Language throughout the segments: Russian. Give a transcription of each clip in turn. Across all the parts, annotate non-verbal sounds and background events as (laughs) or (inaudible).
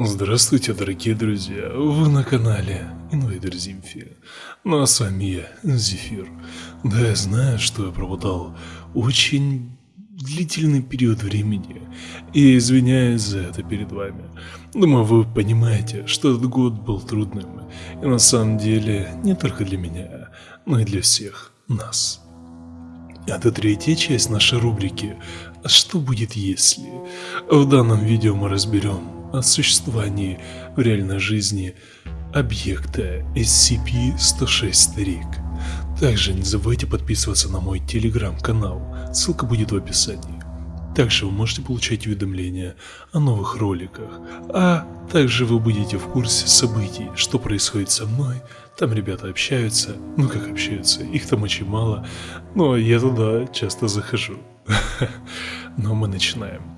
Здравствуйте, дорогие друзья! Вы на канале Инвейдер Зимфи. Ну а с вами я, Зефир. Да, я знаю, что я пропадал очень длительный период времени, и извиняюсь за это перед вами. Думаю, вы понимаете, что этот год был трудным, и на самом деле не только для меня, но и для всех нас. Это третья часть нашей рубрики «А что будет если?». В данном видео мы разберем о существовании в реальной жизни объекта SCP-106 Старик. Также не забывайте подписываться на мой телеграм-канал, ссылка будет в описании. Также вы можете получать уведомления о новых роликах, а также вы будете в курсе событий, что происходит со мной. Там ребята общаются, ну как общаются, их там очень мало, но я туда часто захожу. (laughs) Но мы начинаем.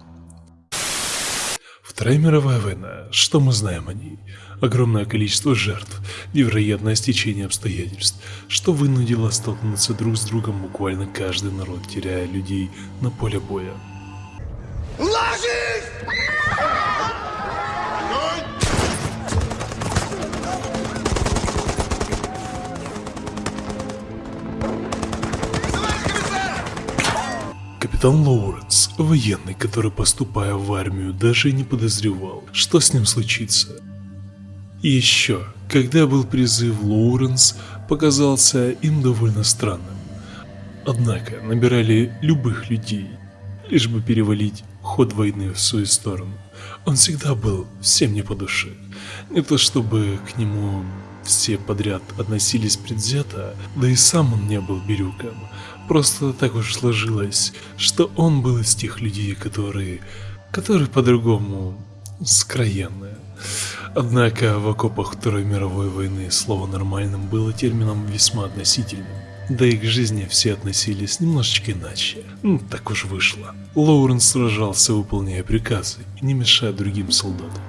Вторая мировая война. Что мы знаем о ней? Огромное количество жертв, невероятное стечение обстоятельств, что вынудило столкнуться друг с другом буквально каждый народ, теряя людей на поле боя. Капитан Лоуренс, военный, который поступая в армию, даже не подозревал, что с ним случится. Еще, когда был призыв Лоуренс, показался им довольно странным. Однако набирали любых людей, лишь бы перевалить ход войны в свою сторону. Он всегда был всем не по душе. Не то чтобы к нему все подряд относились предвзято, да и сам он не был бирюком, Просто так уж сложилось, что он был из тех людей, которые... которые по-другому скроенные. Однако в окопах Второй мировой войны слово «нормальным» было термином весьма относительным. Да и к жизни все относились немножечко иначе. Ну, так уж вышло. Лоуренс сражался, выполняя приказы, не мешая другим солдатам.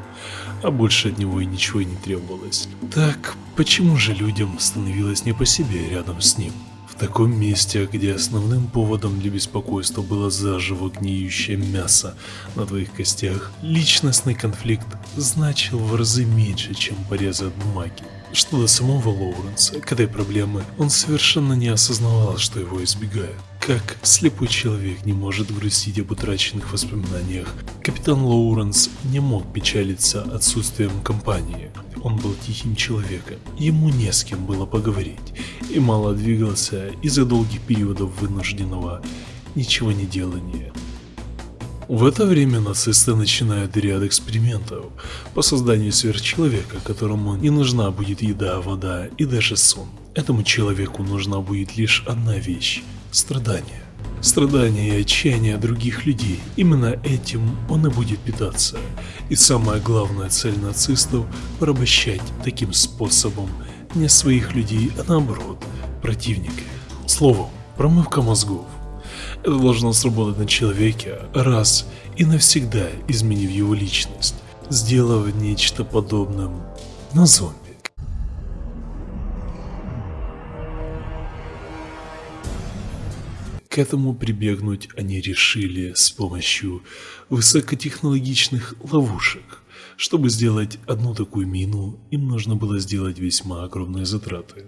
А больше от него и ничего не требовалось. Так, почему же людям становилось не по себе рядом с ним? Таком месте, где основным поводом для беспокойства было заживо гниющее мясо на твоих костях, личностный конфликт значил в разы меньше, чем порезы от бумаги. Что до самого Лоуренса, к этой проблемы он совершенно не осознавал, что его избегают. Как слепой человек не может грустить об утраченных воспоминаниях, капитан Лоуренс не мог печалиться отсутствием компании. Он был тихим человеком, ему не с кем было поговорить, и мало двигался из-за долгих периодов вынужденного ничего не делания. В это время нацисты начинают ряд экспериментов по созданию сверхчеловека, которому не нужна будет еда, вода и даже сон. Этому человеку нужна будет лишь одна вещь – страдание. Страдания и отчаяние других людей. Именно этим он и будет питаться. И самая главная цель нацистов – порабощать таким способом не своих людей, а наоборот, противника. Словом, промывка мозгов. Это должно сработать на человеке раз и навсегда изменив его личность, сделав нечто подобным на зомби. К этому прибегнуть они решили с помощью высокотехнологичных ловушек. Чтобы сделать одну такую мину, им нужно было сделать весьма огромные затраты.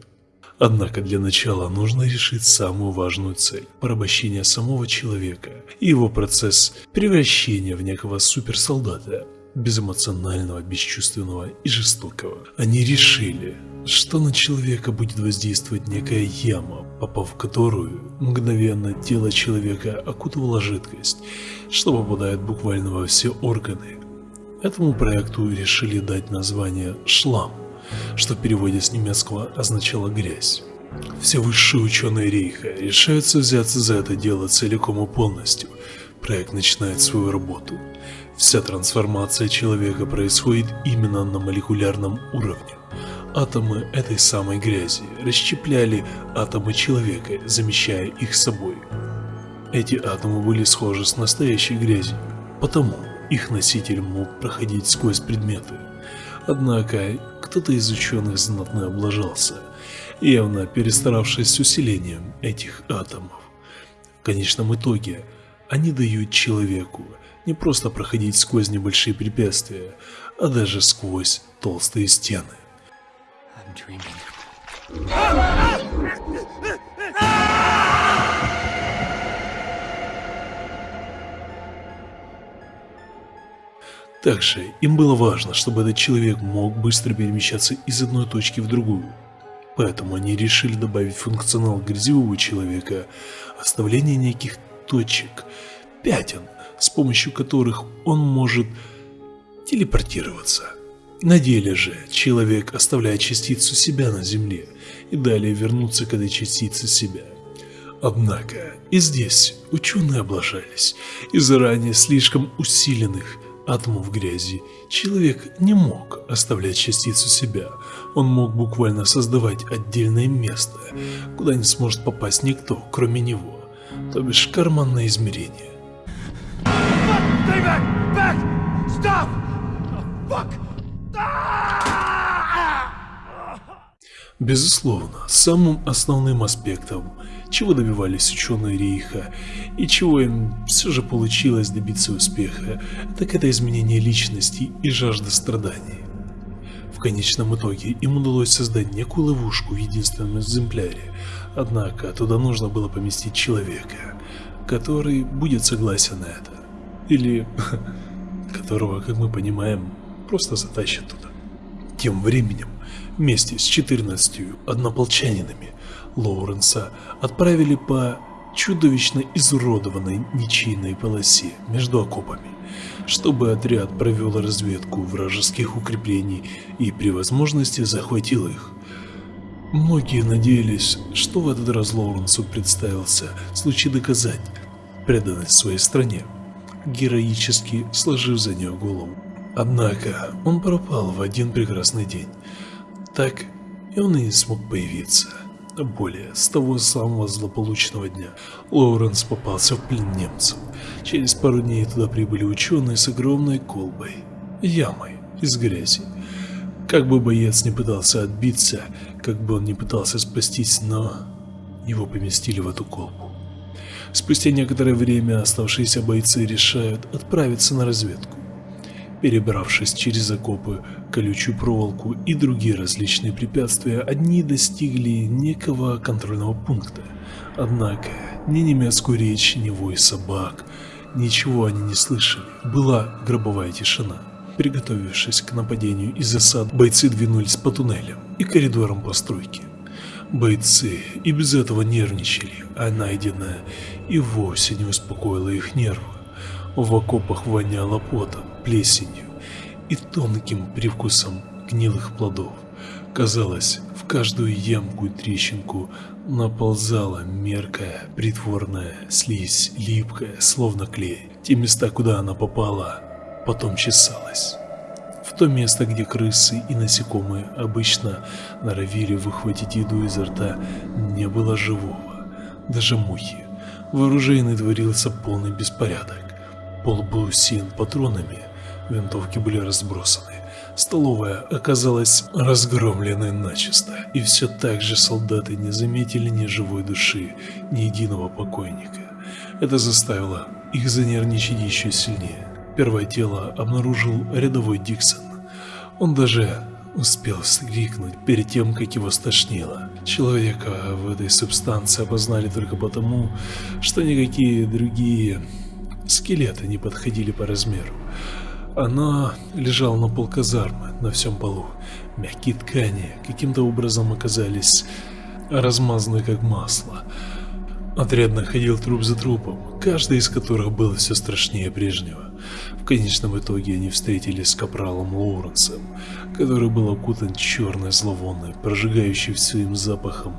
Однако для начала нужно решить самую важную цель – порабощение самого человека и его процесс превращения в некого суперсолдата, безэмоционального, бесчувственного и жестокого. Они решили, что на человека будет воздействовать некая яма, попав в которую мгновенно тело человека окутывала жидкость, что попадает буквально во все органы. Этому проекту решили дать название «Шлам» что в переводе с немецкого означало «грязь». Все высшие ученые Рейха решаются взяться за это дело целиком и полностью. Проект начинает свою работу. Вся трансформация человека происходит именно на молекулярном уровне. Атомы этой самой грязи расщепляли атомы человека, замещая их собой. Эти атомы были схожи с настоящей грязью, потому их носитель мог проходить сквозь предметы. Однако кто-то из ученых знатно облажался, явно перестаравшись с усилением этих атомов. В конечном итоге они дают человеку не просто проходить сквозь небольшие препятствия, а даже сквозь толстые стены. Также им было важно, чтобы этот человек мог быстро перемещаться из одной точки в другую. Поэтому они решили добавить функционал грязевого человека, оставление неких точек, пятен, с помощью которых он может телепортироваться. На деле же человек оставляет частицу себя на Земле и далее вернуться к этой частице себя. Однако и здесь ученые облажались из-за ранее слишком усиленных атомов грязи. Человек не мог оставлять частицу себя, он мог буквально создавать отдельное место, куда не сможет попасть никто, кроме него, то бишь карманное измерение. Безусловно, самым основным аспектом, чего добивались ученые Рейха и чего им все же получилось добиться успеха, так это изменение личности и жажда страданий. В конечном итоге им удалось создать некую ловушку в единственном экземпляре, однако туда нужно было поместить человека, который будет согласен на это. Или (laughs) которого, как мы понимаем, просто затащат туда. Тем временем, вместе с 14 однополчанинами Лоуренса отправили по чудовищно изуродованной ничейной полосе между окопами, чтобы отряд провел разведку вражеских укреплений и при возможности захватил их. Многие надеялись, что в этот раз Лоуренсу представился случай доказать преданность своей стране, героически сложив за нее голову. Однако он пропал в один прекрасный день, так и он и не смог появиться. Более, с того самого злополучного дня Лоуренс попался в плен немцев. Через пару дней туда прибыли ученые с огромной колбой, ямой из грязи. Как бы боец не пытался отбиться, как бы он не пытался спастись, но его поместили в эту колбу. Спустя некоторое время оставшиеся бойцы решают отправиться на разведку. Перебравшись через окопы, колючую проволоку и другие различные препятствия, они достигли некого контрольного пункта. Однако ни немецкую речь, ни вой собак, ничего они не слышали. Была гробовая тишина. Приготовившись к нападению из засад, бойцы двинулись по туннелям и коридорам постройки. Бойцы и без этого нервничали, а найденное и вовсе не успокоило их нервы. В окопах воняло потом, плесенью и тонким привкусом гнилых плодов. Казалось, в каждую ямку и трещинку наползала меркая, притворная слизь, липкая, словно клей. Те места, куда она попала, потом чесалась. В то место, где крысы и насекомые обычно норовили выхватить еду изо рта, не было живого, даже мухи. В оружейной творился полный беспорядок. Пол был усеян патронами, винтовки были разбросаны. Столовая оказалась разгромленной начисто, и все так же солдаты не заметили ни живой души, ни единого покойника. Это заставило их занервничать еще сильнее. Первое тело обнаружил рядовой Диксон. Он даже успел вскрикнуть перед тем, как его стошнило. Человека в этой субстанции опознали только потому, что никакие другие Скелеты не подходили по размеру. Она лежала на пол казармы, на всем полу. Мягкие ткани каким-то образом оказались размазаны как масло. Отряд находил труп за трупом, каждый из которых был все страшнее прежнего. В конечном итоге они встретились с капралом Лоуренсом, который был окутан черной зловонной, прожигающей своим запахом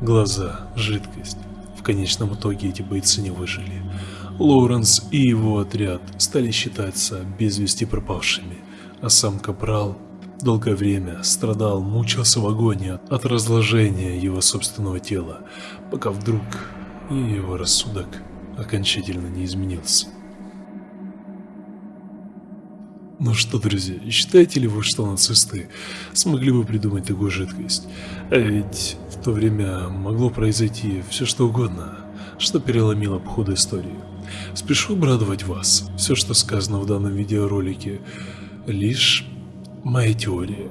глаза, жидкость. В конечном итоге эти бойцы не выжили. Лоуренс и его отряд стали считаться без вести пропавшими, а сам Капрал долгое время страдал, мучился в агонии от разложения его собственного тела, пока вдруг и его рассудок окончательно не изменился. Ну что, друзья, считаете ли вы, что нацисты смогли бы придумать такую жидкость? А ведь в то время могло произойти все что угодно, что переломило бы ход истории. Спешу обрадовать вас. Все, что сказано в данном видеоролике, лишь моя теория.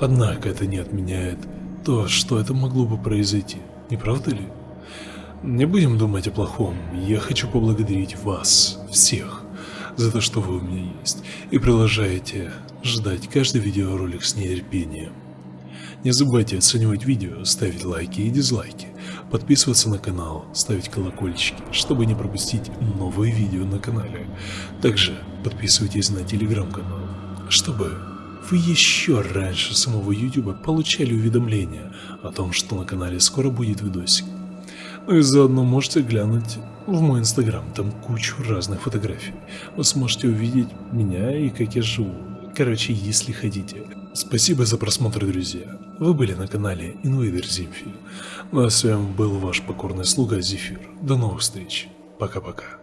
Однако это не отменяет то, что это могло бы произойти, не правда ли? Не будем думать о плохом, я хочу поблагодарить вас, всех, за то, что вы у меня есть, и продолжаете ждать каждый видеоролик с нетерпением. Не забывайте оценивать видео, ставить лайки и дизлайки, подписываться на канал, ставить колокольчики, чтобы не пропустить новые видео на канале. Также подписывайтесь на телеграм-канал, чтобы вы еще раньше самого YouTube получали уведомления о том, что на канале скоро будет видосик. Ну и заодно можете глянуть в мой инстаграм, там кучу разных фотографий. Вы сможете увидеть меня и как я живу. Короче, если хотите. Спасибо за просмотр, друзья. Вы были на канале Invader Zimfi. Ну а с вами был ваш покорный слуга Зефир. До новых встреч. Пока-пока.